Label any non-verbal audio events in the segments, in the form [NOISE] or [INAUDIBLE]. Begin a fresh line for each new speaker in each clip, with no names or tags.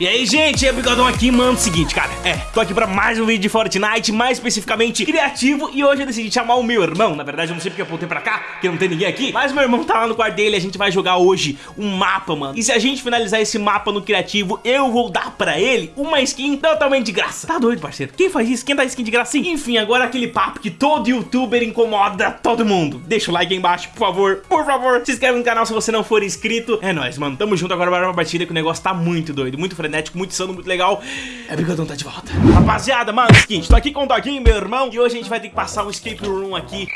E aí, gente, é Bigodão aqui, mano, seguinte, cara, é, tô aqui pra mais um vídeo de Fortnite, mais especificamente criativo, e hoje eu decidi chamar o meu irmão, na verdade eu não sei porque eu apontei pra cá, que não tem ninguém aqui, mas meu irmão tá lá no quarto dele, a gente vai jogar hoje um mapa, mano, e se a gente finalizar esse mapa no criativo, eu vou dar pra ele uma skin totalmente de graça, tá doido, parceiro? Quem faz isso? Quem dá skin de graça? Enfim, agora aquele papo que todo youtuber incomoda todo mundo, deixa o like aí embaixo, por favor, por favor, se inscreve no canal se você não for inscrito, é nóis, mano, tamo junto agora para uma partida que o negócio tá muito doido, muito frenético, muito insano, muito legal. É Brigadão tá de volta. Rapaziada, mano, é o seguinte, tô aqui com o Doguinho, meu irmão, e hoje a gente vai ter que passar um escape room aqui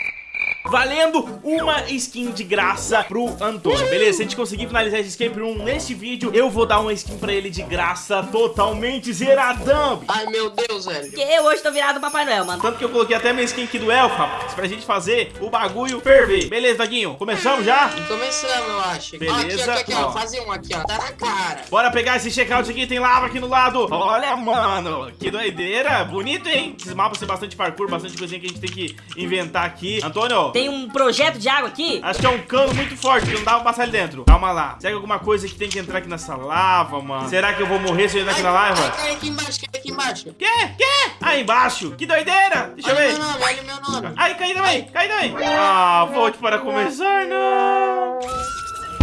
valendo uma skin de graça pro Antônio, beleza? Se a gente conseguir finalizar esse escape room neste vídeo, eu vou dar uma skin pra ele de graça totalmente zeradão.
Ai, meu Deus, velho.
Que eu hoje tô virado Papai Noel, mano.
Tanto que eu coloquei até minha skin aqui do Elfo, rapaz, pra gente fazer o bagulho ferver. Beleza, Doguinho? Começamos já?
Começamos, eu acho.
Beleza,
Ó, aqui, aqui, aqui,
ó.
ó. Fazer um aqui, ó. Tá na cara.
Bora pegar esse checkout aqui, tem lava aqui no lado. Olha, mano, que doideira. Bonito, hein? Esses mapas tem bastante parkour, bastante coisinha que a gente tem que inventar aqui. Antônio,
Tem um projeto de água aqui.
Acho que é um cano muito forte, que não dá pra passar ali dentro. Calma lá. Será que é alguma coisa que tem que entrar aqui nessa lava, mano? Será que eu vou morrer se eu entrar aqui na lava?
ai, cai aqui embaixo, cai aqui embaixo.
Quê? Quê? Aí embaixo. Que doideira. Deixa eu
Olha
ver.
meu nome, olha meu nome.
Ai, caí também, caí também. Ah, volte para começar, não.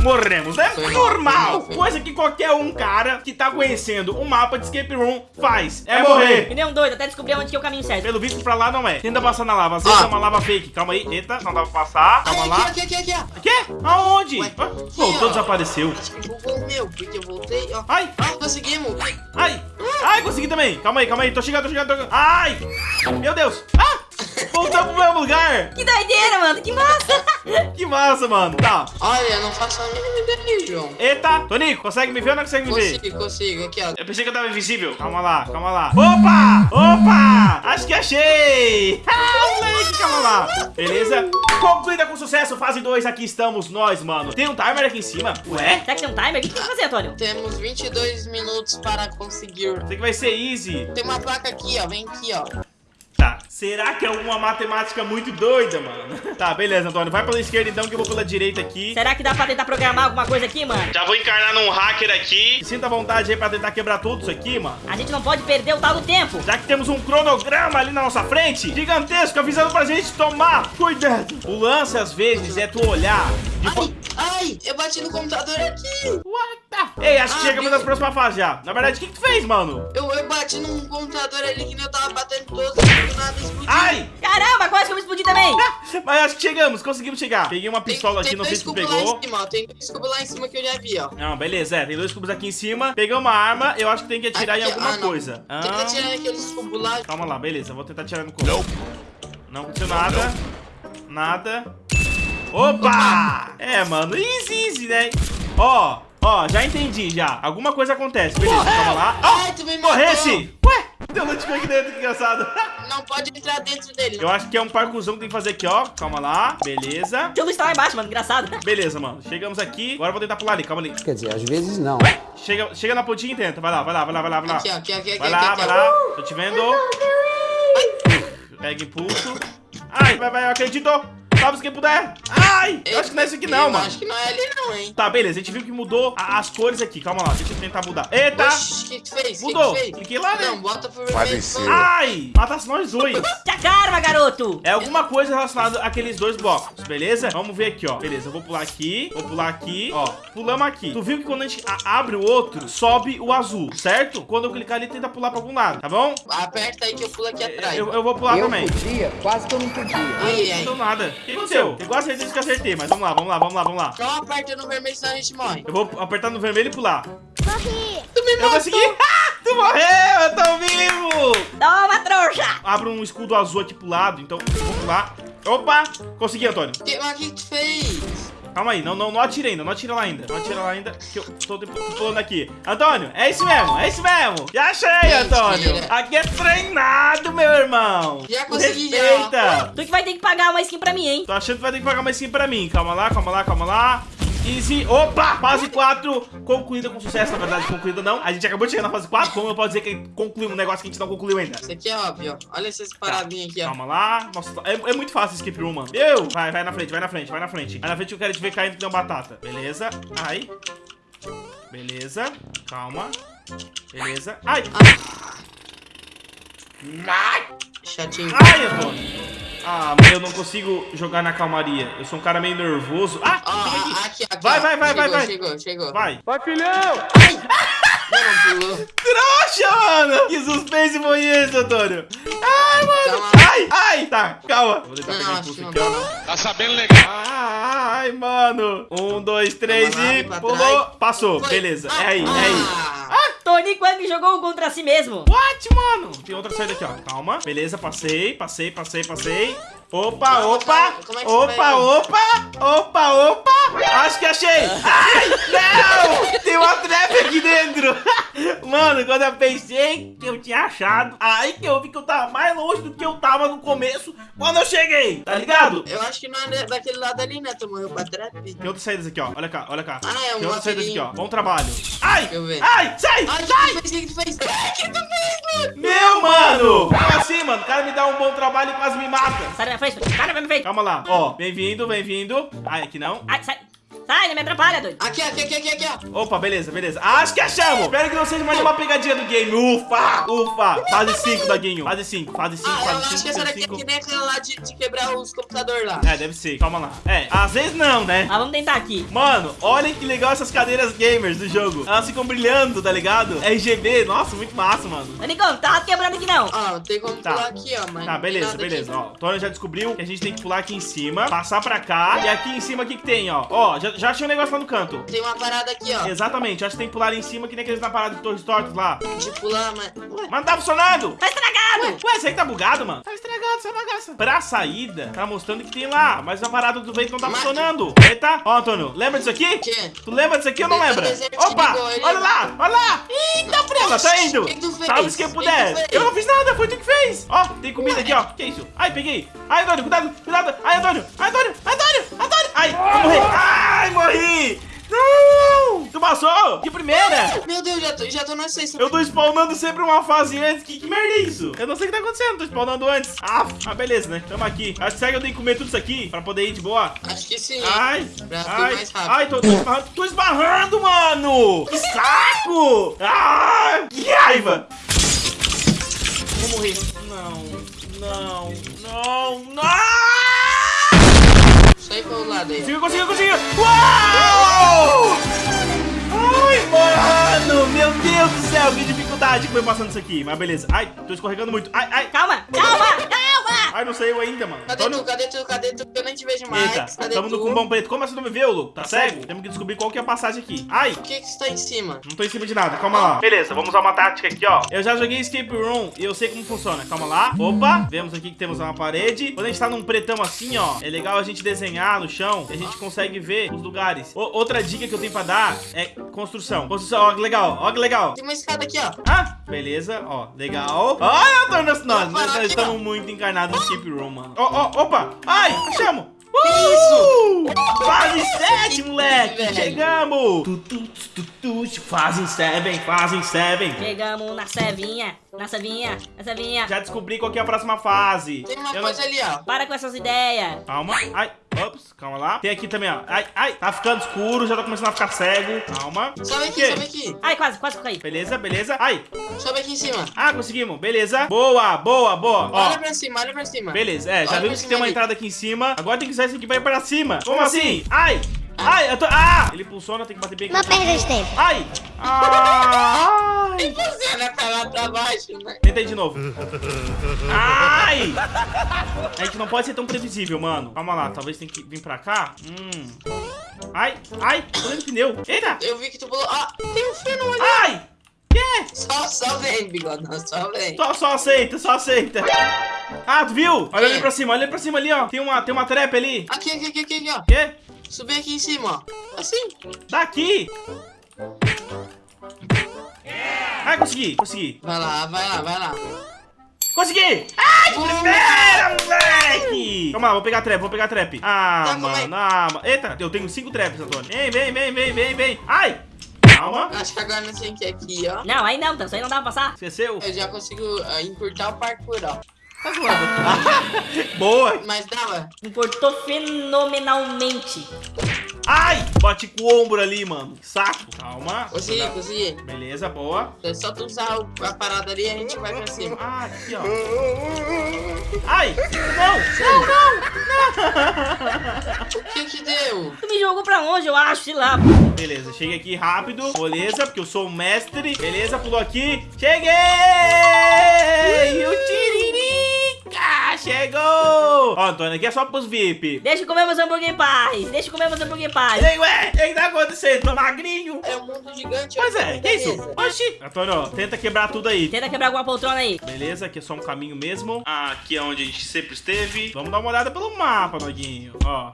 Morremos, né? Normal. Coisa que qualquer um cara que tá conhecendo um mapa de escape room faz. É morrer.
Que nem um doido, até descobrir onde que é o caminho certo.
Pelo visto pra lá não é. Tenta passar na lava. Às vezes
Ah.
é uma lava fake. Calma aí. Eita, não dá pra passar. Calma
Ai,
lá.
aqui, aqui, aqui, aqui, ó.
Quê? Aonde?
Ué, aqui,
Voltou,
ó.
desapareceu.
Acho que bugou o meu, porque eu voltei, ó.
Ai,
Ah, conseguimos.
ai, ai, consegui também. Calma aí, calma aí. Tô chegando, tô chegando, tô chegando. Ai, meu Deus. Voltamos pro mesmo lugar.
Que doideira, mano. Que massa.
Que massa, mano. Tá.
Olha, não faço a mínima ideia, João.
Eita, Tonico, consegue me ver ou não consegue me ver?
Consigo, consigo. Aqui, ó.
Eu pensei que eu tava invisível. Calma lá, calma lá. Opa! Opa! Acho que achei! [LAUGHS] Ah, moleque, calma lá. Beleza? Concluída com sucesso, fase 2. Aqui estamos nós, mano. Tem um timer aqui em cima. Ué?
Será que tem um timer? O que tu vai fazer, Antônio?
Temos 22 minutos para conseguir.
Isso aqui vai ser easy.
Tem uma placa aqui, ó. Vem aqui, ó.
Será que é alguma matemática muito doida, mano? [LAUGHS] Tá, beleza, Antônio. Vai pela esquerda então, que eu vou pela direita aqui.
Será que dá pra tentar programar alguma coisa aqui, mano?
Já vou encarnar num hacker aqui. Sinta vontade aí pra tentar quebrar tudo isso aqui, mano.
A gente não pode perder o tal do tempo.
Já que temos um cronograma ali na nossa frente, gigantesco, avisando pra gente tomar cuidado. O lance, às vezes, é tu olhar
Ai, ai, eu bati no computador aqui.
Ei, acho que
Ah,
chegamos na próxima fase já. Na verdade, o que, que tu fez, mano?
Eu, eu bati num computador ali que nem eu tava batendo todos e do nada explodiu.
Ai!
Caramba, quase que eu me explodi também. [LAUGHS]
Mas acho que chegamos, conseguimos chegar. Peguei uma
Tem-
pistola
tem
aqui, não sei se tu
cubos lá
pegou.
em cima, ó. Tem dois cubos lá em cima que eu já vi, ó.
Não, beleza, é. Tem dois cubos aqui em cima. Peguei uma arma, eu acho que tem que atirar em
Aqui,
alguma
ah, não.
coisa.
Tenta
Ah,
tirar aqueles cubos lá.
calma lá, beleza. Vou tentar atirar no cubo. Não aconteceu nada. Nada. Opa! É, mano, easy, easy, né? Ó, ó, já entendi, já. Alguma coisa acontece. Beleza, calma lá. Ó,
Ai, tu me matou.
morresse! Ué, deu loot aqui dentro, que engraçado.
Não pode entrar dentro dele.
Eu acho que é um parcuzão que tem que fazer aqui, ó. Calma lá. Beleza.
Teu luz tá lá embaixo, mano. Engraçado.
Beleza, mano. Chegamos aqui. Agora eu vou tentar pular ali. Calma ali.
Quer dizer, às vezes não.
Chega, chega na pontinha e tenta. Vai lá, vai lá, vai lá, vai lá, vai lá.
Aqui, ó, aqui, aqui, aqui,
Vai lá,
aqui,
vai lá. Tô te vendo. Pega impulso. Ai, vai, vai, eu acredito. Salve quem puder. Ai, eu acho que não é esse aqui não,
Eu
mano.
Acho que não é ali não, hein.
Tá, beleza. A gente viu que mudou a- as cores aqui. Calma lá, deixa eu tentar mudar. Eita!
Oxi, o que que fez? Que
Mudou.
que tu fez?
Cliquei lá, né?
Não, bota pro vermelho.
Ai! Matasse nós dois. [LAUGHS]
Te karma, garoto.
É alguma coisa relacionada àqueles dois blocos, beleza? Vamos ver aqui, ó. Beleza, eu vou pular aqui, vou pular aqui, ó. Pulamos aqui. Tu viu que quando a gente abre o outro, sobe o azul, certo? Quando eu clicar ali, tenta pular pra algum lado, tá bom?
Aperta aí que eu pulo aqui atrás.
Eu, eu vou pular
eu
também.
podia, quase que eu não podia.
Ai,
Não
ai.
deu nada. O que aconteceu? Tenho quase certeza que eu acertei, mas vamos lá, vamos lá, vamos lá, vamos lá.
Não aperta no vermelho, senão a gente morre.
Eu vou apertar no vermelho e pular.
Tu me
Eu
matou.
consegui! [LAUGHS] Ah, tu morreu! Eu tô vivo!
Toma, trouxa.
Abro um escudo azul aqui pro lado, então eu vou pular. Opa! Consegui, Antônio.
O que que tu fez?
Calma aí, não, não, não atira ainda, não atira lá ainda. Não atira lá ainda, que eu tô pulando aqui. Antônio, é isso mesmo, é isso mesmo. Já achei. Antônio. Aqui é treinado, meu irmão.
Já consegui, já.
Respeita.
Tu que vai ter que pagar uma skin pra mim, hein?
Tô achando que vai ter que pagar mais skin pra mim. Calma lá, calma lá, calma lá. Easy. Opa! Fase 4 concluída com sucesso. Na verdade, concluída não. A gente acabou de chegar na fase 4. Como eu posso dizer que concluiu um negócio que a gente não concluiu ainda?
Isso aqui é óbvio. Olha essas paradinhas aqui, ó.
Calma lá. Nossa, é, é muito fácil skip room, mano. Eu! Vai, vai na frente, vai na frente, vai na frente. Vai na frente que eu quero te ver caindo que uma batata. Beleza. Ai. Beleza. Calma. Beleza. Ai!
Chatinho.
Ai, Antônio! Ah, mas eu não consigo jogar na calmaria. Eu sou um cara meio nervoso. Ah,
Ó,
chega aqui.
aqui.
Vai, vai, vai, vai,
Chegou,
vai.
Chegou, chegou.
Vai.
Não, pulou.
Trouxa, mano! Que suspense foi esse, Antônio? Ai, mano!
Calma.
Ai, ai! Tá, calma. Vou tentar pegar impulso aqui, ó.
Tá sabendo legal.
Ai, mano. Um, dois, três
Calma
e pulou. Passou,
Foi.
beleza.
Ah,
É aí, é aí.
Tony Quang jogou contra si mesmo.
What, mano? Tem outra saída aqui, ó. Calma. Beleza, passei, passei, passei, passei. Opa,
Calma,
opa.
Como é que
Opa,
vai?
opa. Opa, opa. Acho que achei. [LAUGHS] Ai, não. Tem uma trap aqui dentro. Mano, quando eu pensei que eu tinha achado, aí que eu vi que eu tava mais longe do que eu tava no começo quando eu cheguei. Tá ligado?
Eu acho que não é daquele lado ali, né? Tu morreu pra trap.
Tem outras saídas aqui, ó. Olha cá, olha cá.
Ah, é um
Tem outras saídas aqui, ó. Bom trabalho. Ai!
Deixa eu ver.
Ai! Sai!
Ai, o
sai!
que tu fez? O que tu fez? O que tu fez, mano?
Meu, mano! Como assim, mano? O cara me dá um bom trabalho e quase me mata.
Sai da frente, da minha frente.
Calma lá. Ó, bem-vindo, bem-vindo. Ai, aqui não.
Ai, sai. Sai, não me atrapalha, doido.
Aqui, aqui, aqui, aqui, aqui, ó.
Opa, beleza, beleza. Acho que achamos. Espero que não seja mais uma pegadinha do game. Ufa! Ufa! Fase 5, Daguinho. Fase 5, fase 5,
Ah, eu
fase
acho
5,
que essa daqui é
5.
que nem aquela lá de, de quebrar os computadores lá.
É, deve ser. Calma lá. É, às vezes não, né?
Mas vamos tentar aqui.
Mano, olhem que legal essas cadeiras gamers do jogo. Elas ficam brilhando, tá ligado? RGB, nossa, muito massa, mano.
Ô, Nicão, tá quebrando aqui não.
Ó, tem como
Tá.
pular aqui, ó, mas.
Tá,
não
beleza, beleza.
aqui.
Ó, o Tony já descobriu que a gente tem que pular aqui em cima, passar pra cá. E aqui em cima, o que que tem, ó? Ó, já, já achei um negócio lá no canto.
Tem uma parada aqui, ó.
Exatamente, acho que tem que pular ali em cima, que nem aqueles na parada de Torres Tortos lá.
De pular, mas. Ué,
Mas não tá funcionando!
Tá estragado.
Ué, esse aí tá bugado, mano. Tá estragado essa bagaça. Pra saída, tá mostrando que tem lá, mas a parada do vento não tá
Mas-
funcionando. Eita, ó, Antônio, lembra disso aqui?
que?
Tu lembra disso aqui ou não lembra? Opa,
ligou,
olha lá, olha lá. Eita, prela, tá indo.
Que que?
Salve se quem
O que que
puder. Eu não fiz nada, foi tu que fez. Ó, tem comida
Ué.
aqui, ó. Que isso? Ai, peguei. Ai, Antônio, cuidado, cuidado. Ai, Antônio, ai, Antônio, Antônio, Antônio. Ai, vou morrer. Ai, morri. Não! Tu passou? De primeira?
Meu Deus, já tô, já tô na sexta.
Eu tô spawnando sempre uma fase antes. Que, que merda é isso? Eu não sei o que tá acontecendo. Tô spawnando antes. Ah, ah beleza, né? Tamo aqui. Acho que será que eu tenho que comer tudo isso aqui pra poder ir de boa?
Acho que sim.
Ai, ai, ai, tô, tô esbarrando, tô esbarrando, mano! Que saco! Ah, que raiva! Vou morrer. Não, não, não, não!
Sai pro lado aí.
Conseguiu, conseguiu, conseguiu! Uau! Ai, mano! Meu Deus do céu, que dificuldade que foi passando isso aqui. Mas beleza. Ai, tô escorregando muito. Ai, ai.
Calma, calma,
saiu ainda, mano.
Cadê
Antônio-
tu? Cadê tu? Cadê tu? Eu nem te vejo mais.
Eita,
Cadê
tamo no
tu?
cumbão preto. Como assim não me viu, Lu? Tá cego? Temos que descobrir qual que é a passagem aqui. Ai,
Por que que você tá em cima?
Não tô em cima de nada, calma lá. Beleza, vamos usar uma tática aqui, ó. Eu já joguei Escape Room e eu sei como funciona. Calma lá. Opa, vemos aqui que temos uma parede. Quando a gente tá num pretão assim, ó, é legal a gente desenhar no chão e a gente consegue ver os lugares. O- outra dica que eu tenho pra dar é construção. Construção, ó, que legal, ó, que legal.
Tem uma escada aqui, ó.
Ah, beleza, ó, legal. Olha, Antônio, nós, nós,
Opa,
nós
aqui,
estamos muito encarnados no Escape Room, mano. Ó, ó, opa, ai, achamos.
Que
Uh! Fase 7,
Que
moleque!
velho.
Chegamos! Tu, tu, tu, tu, tu, fase 7, fase 7.
Chegamos na cevinha, na cevinha, na cevinha.
Já descobri qual que é a próxima fase.
Tem uma
Eu não-
coisa ali, ó.
Para com essas ideias.
Calma, ai, ops, calma lá. Tem aqui também, ó. Ai, ai, tá ficando escuro, já tá começando a ficar cego. Calma.
Sobe aqui, sobe aqui.
Ai, quase, quase caí.
Beleza, beleza. Ai,
Sobe aqui em cima.
ah, conseguimos. Beleza. Boa, boa, boa. Ó,
Olha pra cima, olha pra cima.
beleza. É, já
Olha
vimos que tem uma
ali.
entrada aqui em cima. Agora tem que usar isso aqui pra ir pra cima. Como assim? Ai, ai, eu tô... Ah! Ele pulsona, tem que bater bem aqui.
Não perda de tempo.
Ai! Ai!
Tem você, né? Pra lá, pra baixo, né?
Tenta aí de novo. Ai! A gente não pode ser tão previsível, mano. Calma lá, talvez tem que vir pra cá. Hum. Ai, ai, tô dentro do pneu. Eita!
Eu vi que tu pulou. Ó, tem um fio ali.
Ai! Que?
Só, só vem, bigodão, só vem.
Só, só aceita, só aceita. Ah, tu viu? Olha ali
Que?
pra cima, olha ali pra cima ali, ó. Tem uma, tem uma trap ali.
Aqui, aqui, aqui, aqui, aqui, ó.
Quê?
Subir aqui em cima, ó. Assim.
Tá aqui. Ai, consegui, consegui.
Vai lá, vai lá, vai lá.
Consegui! Ai, de primeira, moleque! Calma lá, vou pegar a trap, vou pegar a trap. Ah,
Tá, é?
mano, ah, mano. Eita, eu tenho cinco traps, Antônio. Vem, vem, vem, vem, vem, vem. Ai! Calma.
Acho que agora nós temos que ir aqui, ó.
Não, aí não, então, isso aí não dá pra passar.
Esqueceu?
Eu já consigo ah, encurtar o parkour, ó.
Tá zoando. [LAUGHS] Boa!
Mas dava.
Importou fenomenalmente.
Ai, bate com o ombro ali, mano. Que saco. Calma.
Consegui, consegui.
Beleza, boa.
É só tu usar a parada ali e a gente vai pra cima.
Ah, aqui, ó. Ai, não, não, não.
O que que deu?
Tu me jogou pra longe, eu acho, sei lá.
Beleza, cheguei aqui rápido. Beleza, porque eu sou o mestre. Beleza, pulou aqui. Cheguei! E o chegou! Ó, Antônio, aqui é só pros VIP.
Deixa eu comer meus hambúrguer em paz. Deixa eu comer meus hambúrguer em paz.
Ei, ué, o que tá acontecendo? Tô magrinho.
É um mundo gigante.
Pois
olha
é,
o
que isso?
mesa.
Oxi. Antônio, ó, tenta quebrar tudo aí.
Tenta quebrar alguma poltrona aí.
Beleza, aqui é só um caminho mesmo. Aqui é onde a gente sempre esteve. Vamos dar uma olhada pelo mapa, Noguinho. Ó.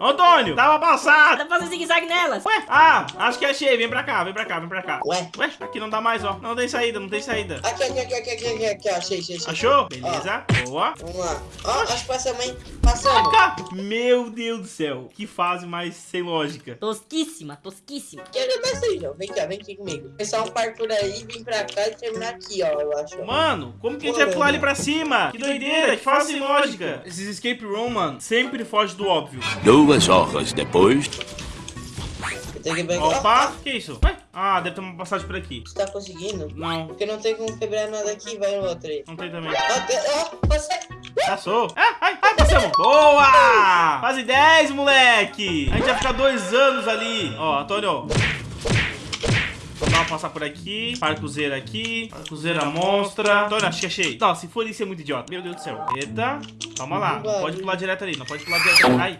Antônio, tava passado.
Pra fazer zigue-zague nelas.
Ué, ah, acho que achei. Vem pra cá, vem pra cá, vem pra cá.
Ué?
Ué, aqui não dá mais, ó. Não tem saída, não tem saída.
Aqui, aqui, aqui, aqui, aqui, aqui, aqui, ó. achei, achei, achei.
Achou? Beleza, boa.
Vamos lá. Ó, acho que passamos, hein? Passamos.
Meu Deus do céu, que fase mais sem lógica.
Tosquíssima, tosquíssima.
Que negócio aí, João? Vem cá, vem aqui comigo. Começar um parkour aí, vir pra cá e terminar aqui, ó, eu acho.
Mano, como que a gente vai pular ali pra cima? Que doideira, que fase sem lógica. Esses escape room, mano, sempre foge do óbvio.
Duas horas depois.
Eu tenho que pegar.
Opa, que isso? Ué? Ah, deve ter uma passagem por aqui.
Você tá conseguindo?
Não,
Porque não tem como quebrar nada aqui, vai no outro aí.
não tem também.
Ó, ó, você.
Passou. É, ai, ai, passamos. Boa! Fase 10, moleque. A gente vai ficar dois anos ali. Ó, Antônio. Vamos passar por aqui. Parcuzeira aqui. Parcuzeira monstra. Antônio, acho que achei. Não, se for isso é muito idiota. Meu Deus do céu. Eita. Calma lá. Não pode pular direto ali. Não pode pular direto ali. Ai.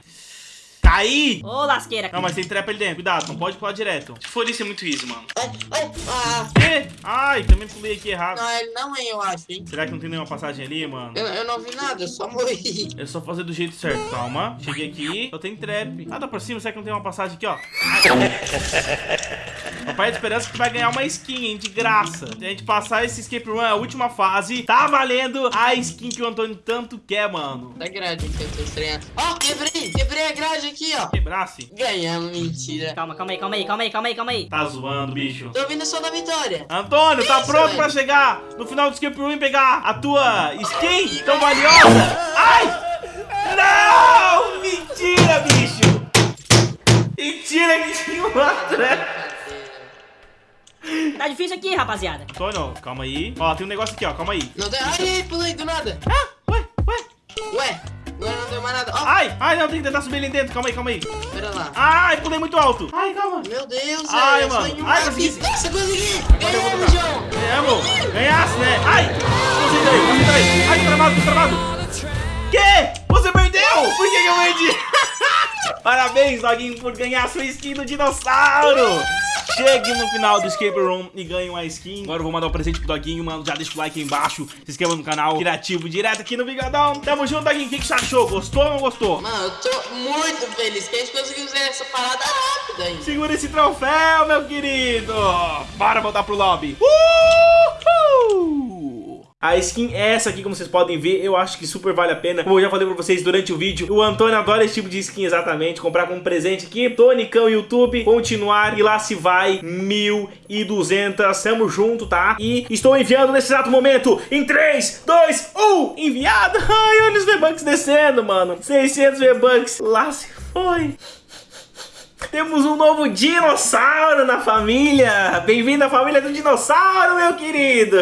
Caí!
Ô, lasqueira.
Não, mas tem trepa ali dentro. Cuidado, não pode pular direto. Se for isso é muito easy, mano.
Ai, ai, ah.
Ê? Ai, também pulei aqui errado.
Não, ele não é, eu acho, hein?
Será que não tem nenhuma passagem ali, mano?
Eu, eu não vi nada, eu só morri.
É só fazer do jeito certo. Calma. Cheguei aqui. Só tem trap. Ah, dá por cima. Será que não tem uma passagem aqui, ó? [LAUGHS] Papai de esperança que vai ganhar uma skin, hein? De graça. Se a gente passar esse escape room, é a última fase. Tá valendo a skin que o Antônio tanto quer, mano.
Da grade que eu tô estranhando. Ó, quebrei, quebrei a grade aqui, ó.
Quebrasse.
Ganhamos, mentira.
Calma, calma aí, calma aí, calma aí, calma aí, calma aí.
Tá zoando, bicho.
Tô vindo só da vitória.
Antônio, tá
Isso,
pronto
velho.
pra chegar no final do escape room e pegar a tua skin tão valiosa? Ai! Não! Mentira, bicho! Mentira que tinha uma trap.
Tá difícil aqui, rapaziada.
Antônio, calma aí. Ó, tem um negócio aqui, ó. Calma aí.
Não deu. Ai, ai, pulei do nada.
Ah, ué, ué.
Ué, agora não deu mais nada. Ó,
Ai, ai, não, tem que tentar subir ali dentro. Calma aí, calma aí.
pera lá.
Ai, pulei muito alto. Ai, calma.
Meu Deus,
Ai,
velho,
mano. Ai, consegui.
Nossa, consegui. Ganhamos. João.
Ganhamos. Ganhasse, né? Ai, concentra aí. Ai, tô travado, tô travado. Que? Você perdeu? Por que, que eu perdi? [LAUGHS] Parabéns, Doguinho, por ganhar sua skin do dinossauro. Chegue no final do escape room e ganhe uma skin. Agora eu vou mandar um presente pro Doguinho, mano. Já deixa o like aí embaixo. Se inscreva no canal Criativo direto aqui no Bigodão. Tamo junto, Doguinho. O que, que você achou? Gostou ou não gostou?
Mano, eu tô muito feliz que a gente conseguiu fazer essa parada rápida aí.
Segura esse troféu, meu querido! Bora voltar pro lobby! Uhul! A skin é essa aqui, como vocês podem ver, eu acho que super vale a pena. Como eu já falei pra vocês durante o vídeo, o Antônio adora esse tipo de skin exatamente. Comprar como presente aqui, Tonicão YouTube, continuar e lá se vai 1.200. Tamo junto, tá? E estou enviando nesse exato momento em 3, 2, 1, enviado! [LAUGHS] Ai, olha os V-Bucks descendo, mano. 600 V-Bucks, lá se foi. Temos um novo dinossauro na família! Bem-vindo à família do dinossauro, meu querido!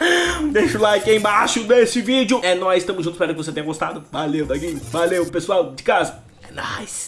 [LAUGHS] Deixa o like aí embaixo desse vídeo. É nóis, tamo junto, espero que você tenha gostado. Valeu, Daguinho. Valeu, pessoal de casa. É nóis.